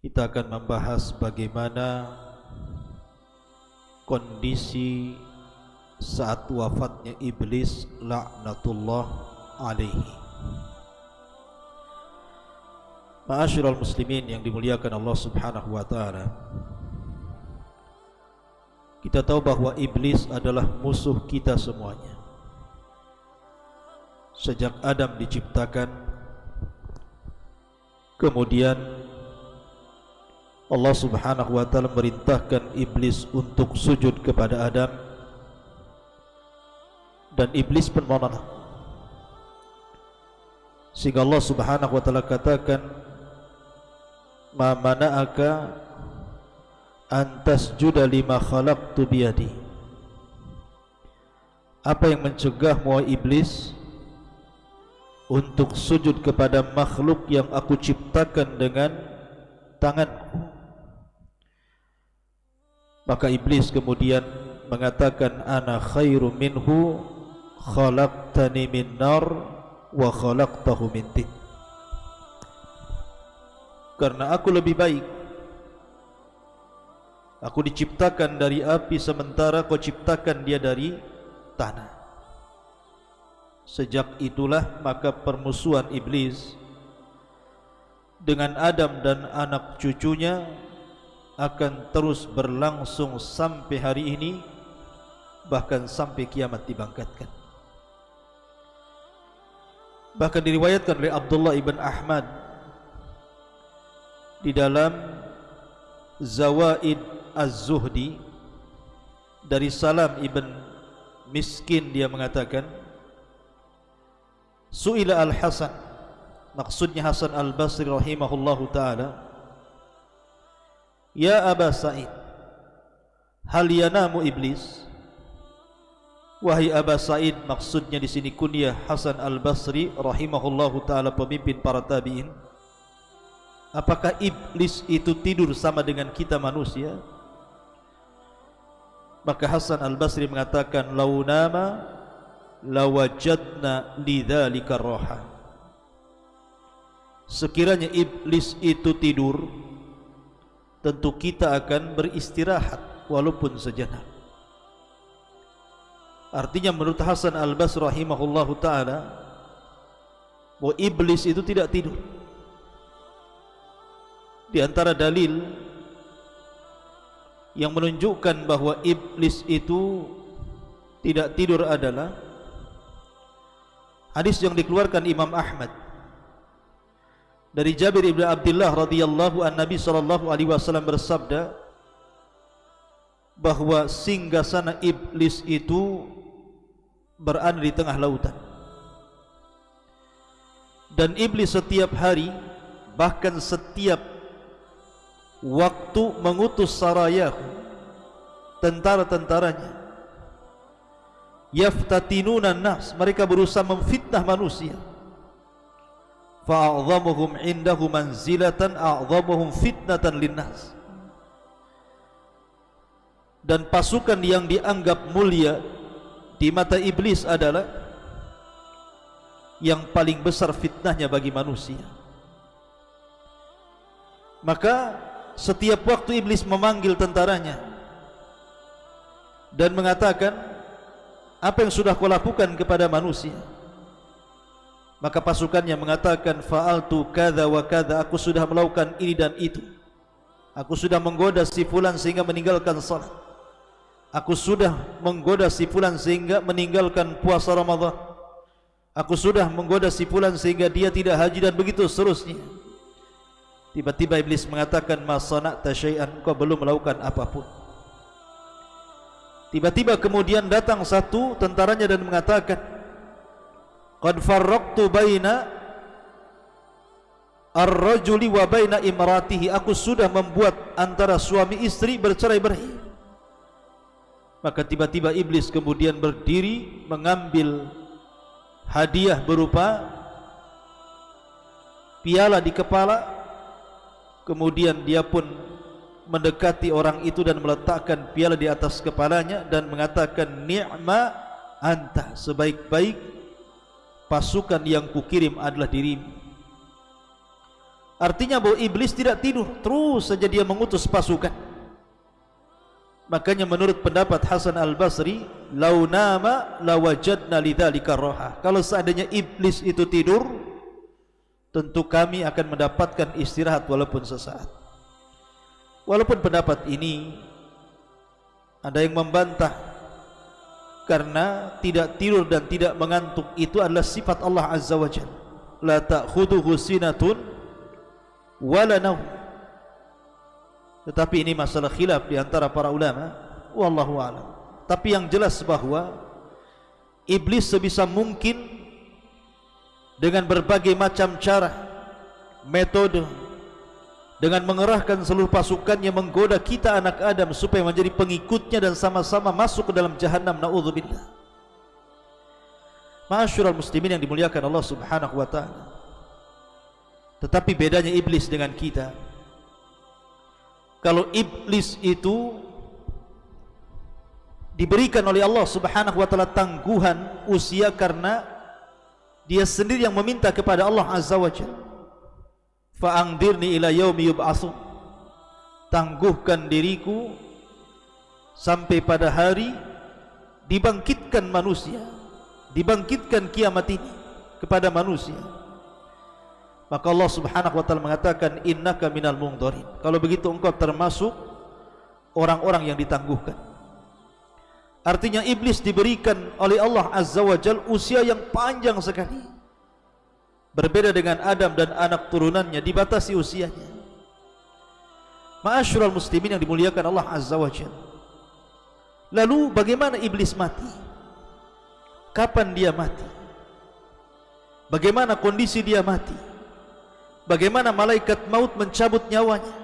kita akan membahas bagaimana kondisi saat wafatnya iblis laknatullah alaihi. Ma'asyiral muslimin yang dimuliakan Allah Subhanahu wa taala. Kita tahu bahwa iblis adalah musuh kita semuanya. Sejak Adam diciptakan Kemudian Allah subhanahu wa ta'ala merintahkan iblis untuk sujud kepada Adam. Dan iblis pun menolak Sehingga Allah subhanahu wa ta'ala katakan Ma mana'aka Antas juda lima khalaqtu biyadi. Apa yang mencegah muai iblis untuk sujud kepada makhluk yang aku ciptakan dengan tanganku. Maka iblis kemudian mengatakan ana khairu minhu khalaqtani min nar wa khalaqtahu min tin. Karena aku lebih baik aku diciptakan dari api sementara kau ciptakan dia dari tanah Sejak itulah maka permusuhan iblis dengan Adam dan anak cucunya akan terus berlangsung sampai hari ini bahkan sampai kiamat dibangkitkan. Bahkan diriwayatkan oleh Abdullah ibn Ahmad di dalam Zawaid Az-Zuhdi dari Salam ibn Miskin dia mengatakan Su'ila al-Hasan. Maksudnya Hasan al-Basri rahimahullahu ta'ala. Ya Aba Sa'id Hal yanamu iblis? Wahai Aba Sa'id Maksudnya di sini kunyah Hasan al-Basri rahimahullahu ta'ala Pemimpin para tabi'in. Apakah iblis itu tidur sama dengan kita manusia? Maka Hasan al-Basri mengatakan Launama lawajadna lidzalika roha. Sekiranya iblis itu tidur tentu kita akan beristirahat walaupun sejenak. Artinya menurut Hasan al-Basri rahimahullahu taala bahwa iblis itu tidak tidur. Di antara dalil yang menunjukkan bahwa iblis itu tidak tidur adalah Hadis yang dikeluarkan Imam Ahmad dari Jabir ibn Abdullah radhiyallahu an Nabi sallallahu alaihi wasallam bersabda bahwa singgasana iblis itu berada di tengah lautan. Dan iblis setiap hari bahkan setiap waktu mengutus sarayahu tentara-tentaranya yaftatinuna nas mereka berusaha memfitnah manusia. Fa'adhamuhum indahu manzilatan a'dhamuhum fitnatan linnas. Dan pasukan yang dianggap mulia di mata iblis adalah yang paling besar fitnahnya bagi manusia. Maka setiap waktu iblis memanggil tentaranya dan mengatakan apa yang sudah kau lakukan kepada manusia? Maka pasukannya mengatakan fa'altu kadza wa kadza aku sudah melakukan ini dan itu. Aku sudah menggoda si fulan sehingga meninggalkan salat. Aku sudah menggoda si fulan sehingga meninggalkan puasa Ramadan. Aku sudah menggoda si fulan sehingga dia tidak haji dan begitu seterusnya. Tiba-tiba iblis mengatakan ma sana'ta syai'an. Kau belum melakukan apapun Tiba-tiba kemudian datang satu tentaranya dan mengatakan Qad farraqtu baina ar-rajuli wa baina imratihi. Aku sudah membuat antara suami istri bercerai-berai Maka tiba-tiba iblis kemudian berdiri mengambil hadiah berupa piala di kepala. Kemudian dia pun mendekati orang itu dan meletakkan piala di atas kepalanya dan mengatakan ni'ma anta sebaik-baik pasukan yang kukirim adalah dirimu Artinya bahwa iblis tidak tidur, terus saja dia mengutus pasukan. Makanya menurut pendapat Hasan Al-Basri, "Lau nama lawajadna lidzalika roha." Kalau seandainya iblis itu tidur, tentu kami akan mendapatkan istirahat walaupun sesaat. Walaupun pendapat ini ada yang membantah karena tidak tidur dan tidak mengantuk itu adalah sifat Allah Azza wa Jalla. La ta'khudhuhu sinatun wala naum tetapi ini masalah khilaf di antara para ulama wallahu alam tapi yang jelas bahwa iblis sebisa mungkin dengan berbagai macam cara metode dengan mengerahkan seluruh pasukannya menggoda kita anak Adam supaya menjadi pengikutnya dan sama-sama masuk ke dalam jahannam naudzubillah. Masyurul muslimin yang dimuliakan Allah Subhanahu wa taala. Tetapi bedanya iblis dengan kita. Kalau iblis itu Diberikan oleh Allah subhanahu wa ta'ala tangguhan usia karena Dia sendiri yang meminta kepada Allah azza wa jal Fa'angdirni ila yawmi yub'asu. Tangguhkan diriku Sampai pada hari Dibangkitkan manusia Dibangkitkan kiamat ini Kepada manusia. Maka Allah subhanahu wa ta'ala mengatakan Innaka minal mungdarin Kalau begitu engkau termasuk Orang-orang yang ditangguhkan. Artinya iblis diberikan oleh Allah azza wa jal Usia yang panjang sekali Berbeda dengan Adam dan anak turunannya Dibatasi usianya. Ma'asyurul muslimin yang dimuliakan Allah azza wa jal Lalu bagaimana iblis mati? Kapan dia mati? Bagaimana kondisi dia mati? Bagaimana malaikat maut mencabut nyawanya?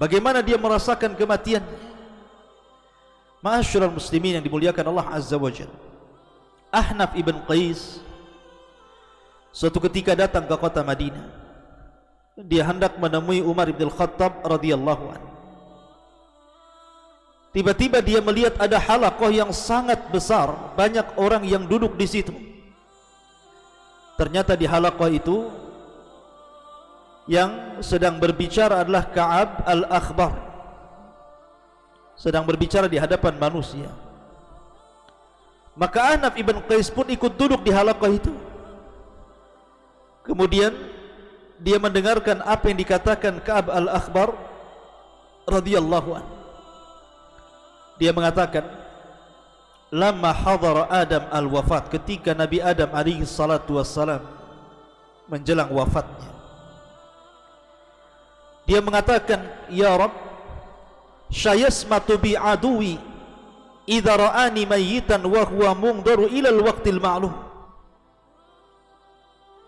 Bagaimana dia merasakan kematian Ma'asyurul muslimin yang dimuliakan Allah Azza wa Jal Ahnaf ibn Qais Suatu ketika datang ke kota Madinah. Dia hendak menemui Umar ibn Khattab radhiyallahu an. Tiba-tiba dia melihat ada halakoh yang sangat besar Banyak orang yang duduk di situ. Ternyata di halakoh itu yang sedang berbicara adalah Ka'ab al-Akhbar. Sedang berbicara di hadapan manusia. Maka Anaf ibn Qais pun ikut duduk di halaqah itu kemudian dia mendengarkan apa yang dikatakan Ka'ab al-Akhbar radhiyallahu an dia mengatakan lama hadara Adam al-wafat ketika Nabi Adam alaihi salatu wassalam menjelang wafatnya. Dia mengatakan ya rab syayasmatu bi aduwi idza ra'ani mayitan wa huwa mungdaru ila al-waqtil ma'lum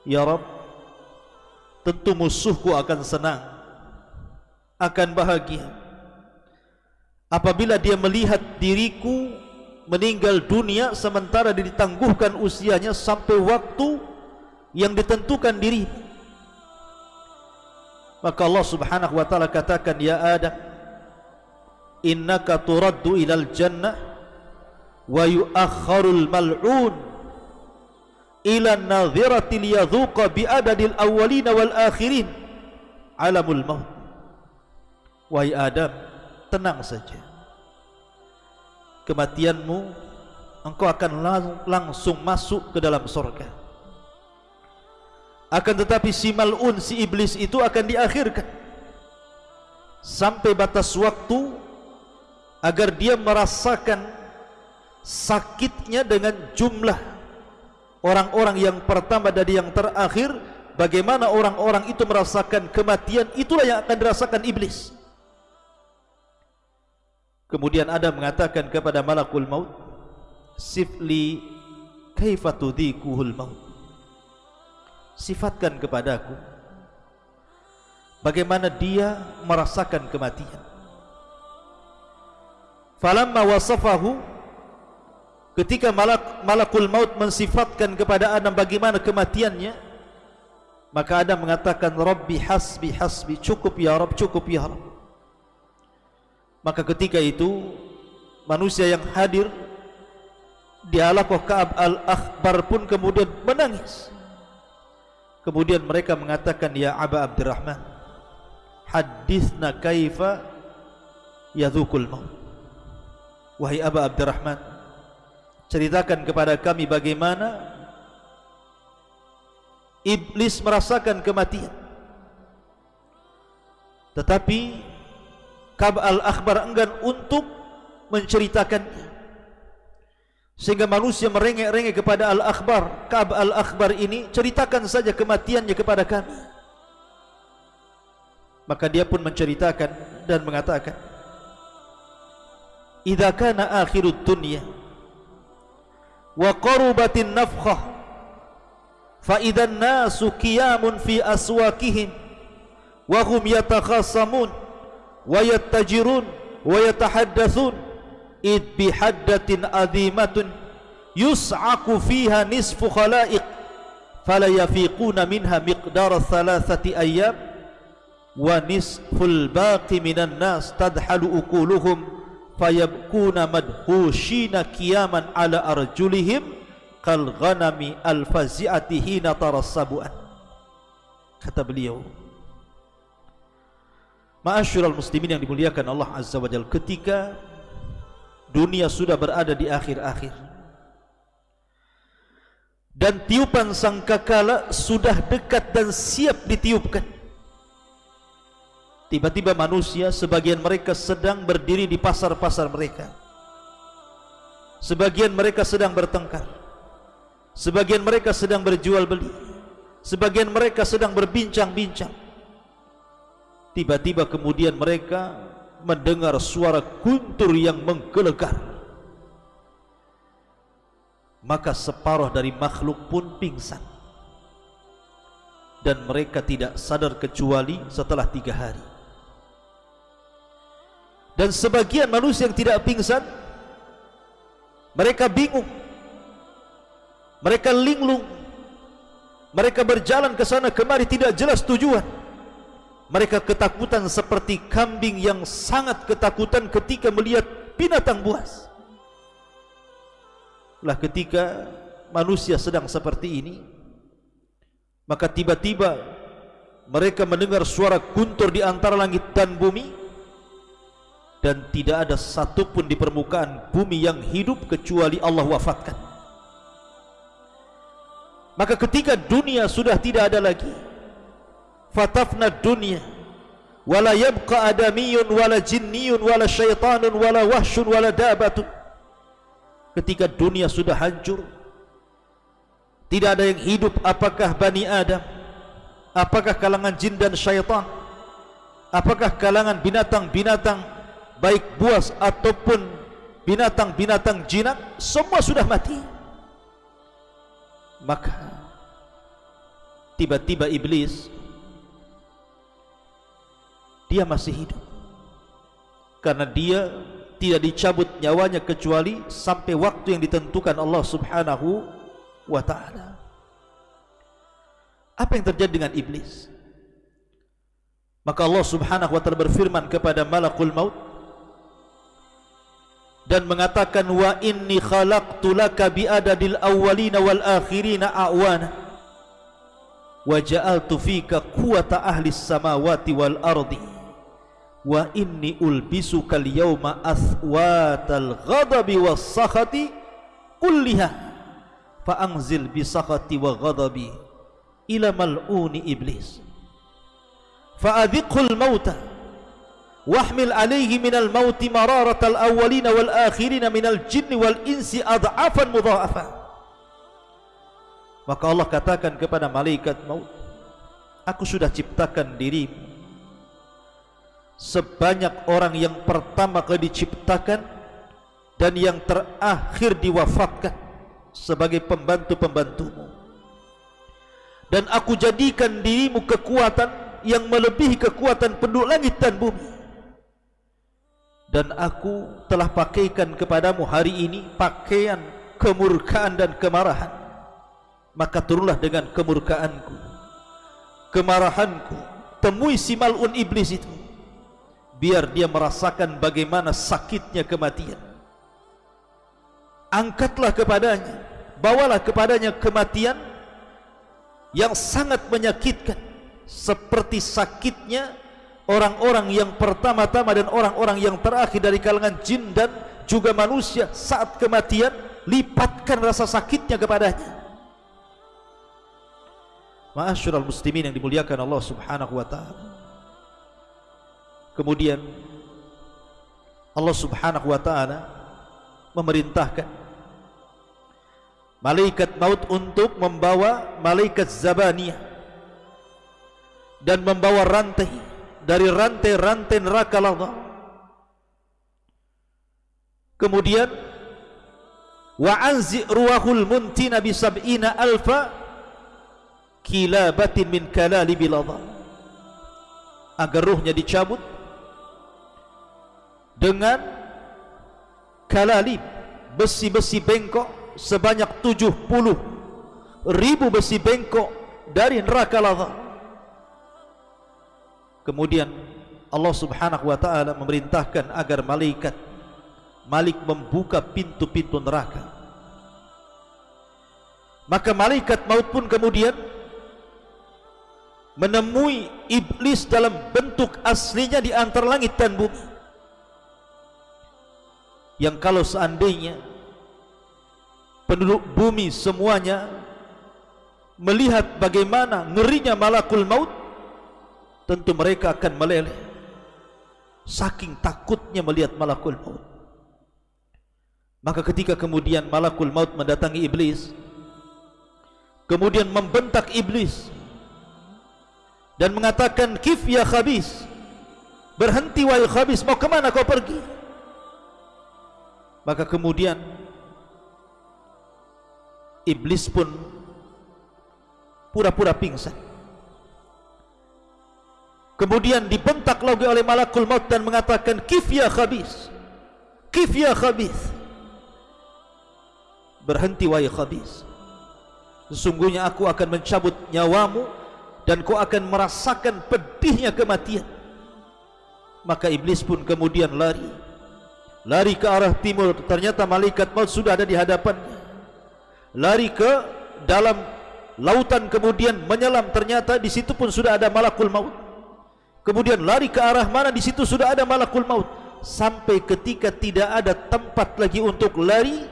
ya rab tentu musuhku akan senang akan bahagia. Apabila dia melihat diriku meninggal dunia sementara ditangguhkan usianya sampai waktu yang ditentukan dirimu Maka Allah subhanahu wa ta'ala katakan Ya Adam Innaka turaddu ilal jannah Wa yuakharul mal'un Ila nadhirati liyadhuqa bi'adadil awalina wal akhirin. Alamul maut. Wahai Adam Tenang saja. Kematianmu Engkau akan langsung masuk ke dalam surga akan tetapi si mal'un, si iblis itu akan diakhirkan. Sampai batas waktu Agar dia merasakan Sakitnya dengan jumlah Orang-orang yang pertama dan yang terakhir Bagaimana orang-orang itu merasakan kematian Itulah yang akan dirasakan iblis. Kemudian Adam mengatakan kepada malakul maut Sifli Kaifatudhikuhul maut? Sifatkan kepadaku bagaimana dia merasakan kematian. Falamma wasafahu ketika malak, malakul maut mensifatkan kepada Adam bagaimana kematiannya maka Adam mengatakan Rabbi hasbi hasbi cukup ya Rabb cukup ya Rabb maka ketika itu manusia yang hadir di alakoh Ka'ab al-Akhbar pun kemudian menangis. Kemudian mereka mengatakan ya Aba Abdurrahman Hadithna kaifa yadhukul maut? Wahai Aba Abdurrahman Ceritakan kepada kami bagaimana Iblis merasakan kematian. Tetapi Kab al-Akhbar enggan untuk menceritakannya Sehingga manusia merengek-rengek kepada Al-Akhbar. Ka'ab Al-Akhbar ini Ceritakan saja kematiannya kepada kami. Maka dia pun menceritakan dan mengatakan Iza kana akhirut dunia وقربت النفخة. فإذا الناس قيام في أسواقهم وهم يتخاصمون ويتجرون ويتحدثون إذ بحدة أذيمة يصعق فيها نصف خلائق فلا يفيقون منها مقدار ثلاثة أيام ونصف الباقي من الناس تدحل أكولهم fayabkuna madhushina qiyaman ala arjulihim kal ghanami al fazi'ati hina tarassabuan. Kata beliau Ma'asyiral muslimin yang dimuliakan Allah Azza wa Jalla ketika dunia sudah berada di akhir-akhir dan tiupan sangkakala sudah dekat dan siap ditiupkan tiba-tiba manusia sebagian mereka sedang berdiri di pasar-pasar mereka. Sebagian mereka sedang bertengkar. Sebagian mereka sedang berjual beli. Sebagian mereka sedang berbincang-bincang. Tiba-tiba kemudian mereka mendengar suara guntur yang menggelegar. Maka separuh dari makhluk pun pingsan. Dan mereka tidak sadar kecuali setelah tiga hari dan sebagian manusia yang tidak pingsan mereka bingung. Mereka linglung. Mereka berjalan ke sana kemari tidak jelas tujuan. Mereka ketakutan seperti kambing yang sangat ketakutan ketika melihat binatang buas. Lah ketika manusia sedang seperti ini, maka tiba-tiba mereka mendengar suara guntur di antara langit dan bumi dan tidak ada satupun di permukaan bumi yang hidup kecuali Allah wafatkan. Maka ketika dunia sudah tidak ada lagi, fatafna dunia wala yabqa adamiyun wala jinniyun wala syaitanun wala wahsyun wala dabatun ketika dunia sudah hancur tidak ada yang hidup apakah bani adam apakah kalangan jin dan syaitan apakah kalangan binatang-binatang baik buas ataupun binatang-binatang jinak semua sudah mati. Maka tiba-tiba iblis dia masih hidup. Karena dia tidak dicabut nyawanya kecuali sampai waktu yang ditentukan Allah subhanahu wa ta'ala. Apa yang terjadi dengan iblis? Maka Allah subhanahu wa ta'ala berfirman kepada malakul maut dan mengatakan wa inni khalaqtu laka bi'adadil awwalina wal akhirina a'wana wa ja'altu fika quwata ahli samawati wal ardi wa inni ulbisuka al-yawma athwatal ghadabi was sakhati kulliha fa anzil bi sakhati wa ghadabi ila mal'uni iblis fa adhiqul mauta min al-maut mararat al-awwalin wal akhirin min al-jinn wal insi adhafan mudha'afa maka Allah katakan kepada malaikat maut aku sudah ciptakan dirimu. Sebanyak orang yang pertama kali diciptakan dan yang terakhir diwafatkan sebagai pembantu-pembantumu. Dan aku jadikan dirimu kekuatan yang melebihi kekuatan penduduk langit dan bumi dan aku telah pakaikan kepadamu hari ini pakaian kemurkaan dan kemarahan. Maka turunlah dengan kemurkaanku. Kemarahanku. Temui si malun iblis itu. Biar dia merasakan bagaimana sakitnya kematian. Angkatlah kepadanya. Bawalah kepadanya kematian yang sangat menyakitkan. Seperti sakitnya orang-orang yang pertama-tama dan orang-orang yang terakhir dari kalangan jin dan juga manusia saat kematian lipatkan rasa sakitnya kepadanya Ma'asyiral muslimin yang dimuliakan Allah Subhanahu wa taala. Kemudian Allah Subhanahu wa taala memerintahkan malaikat maut untuk membawa malaikat zabaniyah dan membawa rantai dari rantai-rantai neraka lava. Kemudian wa anzi ruhul muntina bi sab'ina alfa kilabatin min kalali biladha agar ruhnya dicabut dengan kalalib besi-besi bengkok sebanyak 70 ribu besi bengkok dari neraka lava kemudian Allah subhanahu wa ta'ala memerintahkan agar malaikat malik membuka pintu-pintu neraka. Maka malaikat maut pun kemudian menemui iblis dalam bentuk aslinya di antara langit dan bumi. Yang kalau seandainya penduduk bumi semuanya melihat bagaimana ngerinya malakul maut tentu mereka akan meleleh saking takutnya melihat malakul maut. Maka ketika kemudian malakul maut mendatangi iblis kemudian membentak iblis dan mengatakan kif ya khabis? Berhenti wahai khabis mau kemana kau pergi? Maka kemudian iblis pun pura-pura pingsan kemudian dibentak lagi oleh malakul maut dan mengatakan kif ya khabis? Kif ya khabis? Berhenti wahai khabis. Sesungguhnya aku akan mencabut nyawamu dan kau akan merasakan pedihnya kematian. Maka iblis pun kemudian lari. Lari ke arah timur. Ternyata malaikat maut sudah ada di hadapannya. Lari ke dalam lautan kemudian menyelam. Ternyata di situ pun sudah ada malakul maut kemudian lari ke arah mana? Di situ sudah ada malakul maut. Sampai ketika tidak ada tempat lagi untuk lari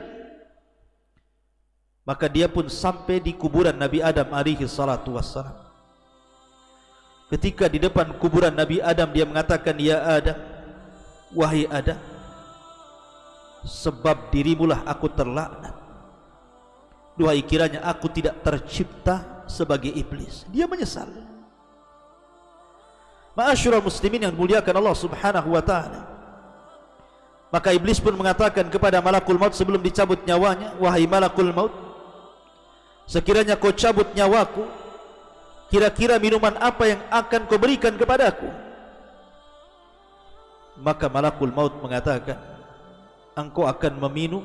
maka dia pun sampai di kuburan Nabi Adam alaihi salatu wassalam. Ketika di depan kuburan Nabi Adam dia mengatakan ya Adam wahai Adam sebab dirimulah aku terlaknat. Duhai kiranya aku tidak tercipta sebagai iblis. Dia menyesal Ma'asyiral muslimin yang muliakan Allah Subhanahu wa taala. Maka iblis pun mengatakan kepada malakul maut sebelum dicabut nyawanya wahai malakul maut sekiranya kau cabut nyawaku kira-kira minuman apa yang akan kau berikan kepadaku? Maka malakul maut mengatakan engkau akan meminum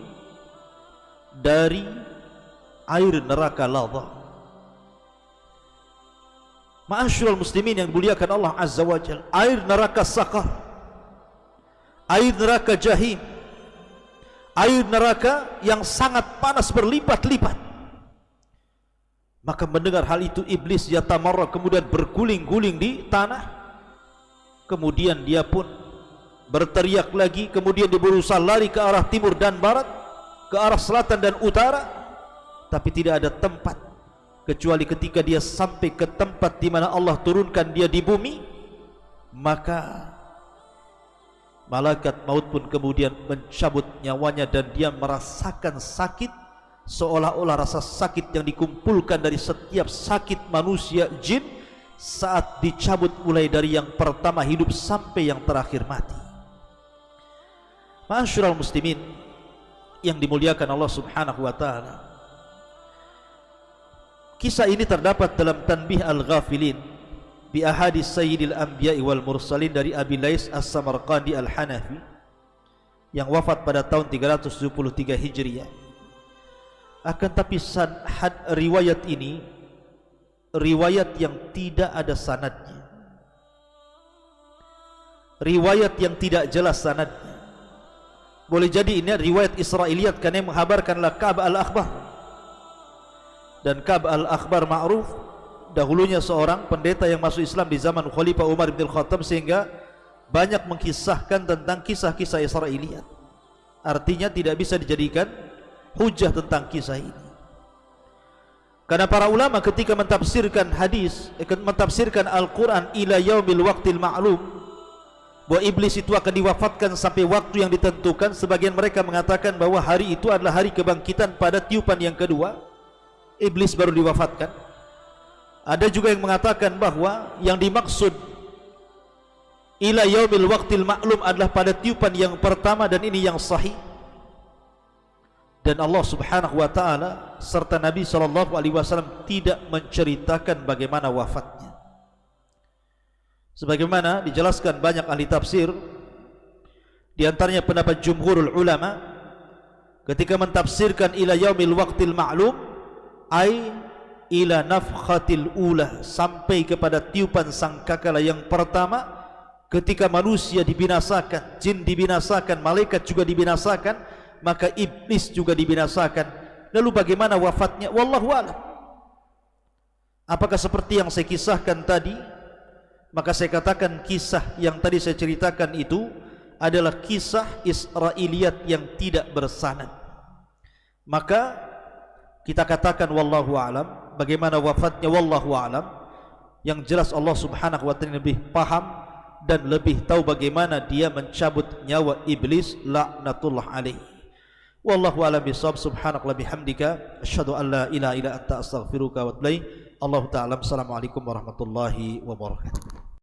dari air neraka lava ma'asyiral muslimin yang dimuliakan Allah azza wajal air neraka sakar air neraka jahim. Air neraka yang sangat panas berlipat-lipat. Maka mendengar hal itu iblis yatamarra kemudian berguling-guling di tanah. Kemudian dia pun berteriak lagi, kemudian dia berusaha lari ke arah timur dan barat, ke arah selatan dan utara, tapi tidak ada tempat kecuali ketika dia sampai ke tempat di mana Allah turunkan dia di bumi, maka malaikat maut pun kemudian mencabut nyawanya dan dia merasakan sakit seolah-olah rasa sakit yang dikumpulkan dari setiap sakit manusia jin saat dicabut mulai dari yang pertama hidup sampai yang terakhir mati. Masyurul muslimin yang dimuliakan Allah Subhanahu wa taala. Kisah ini terdapat dalam Tanbih Al-Ghafilin bi ahadis Sayyidil Anbiya'i wal Mursalin dari Abi Lais As-Samarqandi Al-Hanafi yang wafat pada tahun 373 Hijriah. Akan tapi sanad riwayat ini riwayat yang tidak ada sanadnya. Riwayat yang tidak jelas sanadnya. Boleh jadi ini riwayat Israiliyat karena menghabarkanlah Ka'b al-Akhbar dan Ka'b al-Akhbar ma'ruf dahulunya seorang pendeta yang masuk Islam di zaman Khalifah Umar bin Khattab sehingga banyak mengkisahkan tentang kisah-kisah Israiliyat. Artinya tidak bisa dijadikan hujah tentang kisah ini. Karena para ulama ketika mentafsirkan hadis, eh, mentafsirkan Al-Quran ila yaumil waqtil ma'lum, bahwa iblis itu akan diwafatkan sampai waktu yang ditentukan, sebagian mereka mengatakan bahwa hari itu adalah hari kebangkitan pada tiupan yang kedua, iblis baru diwafatkan. Ada juga yang mengatakan bahwa yang dimaksud ila yaumil waqtil ma'lum adalah pada tiupan yang pertama dan ini yang sahih dan Allah Subhanahu wa taala serta Nabi sallallahu alaihi wasallam tidak menceritakan bagaimana wafatnya sebagaimana dijelaskan banyak ahli tafsir di antaranya pendapat jumhurul ulama ketika mentafsirkan ila yaumil waqtil ma'lum ai ila nafkhatil ula sampai kepada tiupan sangkakala yang pertama ketika manusia dibinasakan, jin dibinasakan, malaikat juga dibinasakan, maka iblis juga dibinasakan. Lalu bagaimana wafatnya? Wallahu a'lam. Apakah seperti yang saya kisahkan tadi? Maka saya katakan kisah yang tadi saya ceritakan itu adalah kisah Israiliyat yang tidak bersanad. Maka kita katakan wallahu a'lam. Bagaimana wafatnya wallahu a'lam. Yang jelas Allah Subhanahu wa taala lebih paham dan lebih tahu bagaimana dia mencabut nyawa iblis laknatullah alaih. Wallahu a'lam bissawab subhanaka bihamdika. Asyhadu an la ilaha illa anta astaghfiruka wa atubu ilaik. Allah taala assalamualaikum warahmatullahi wabarakatuh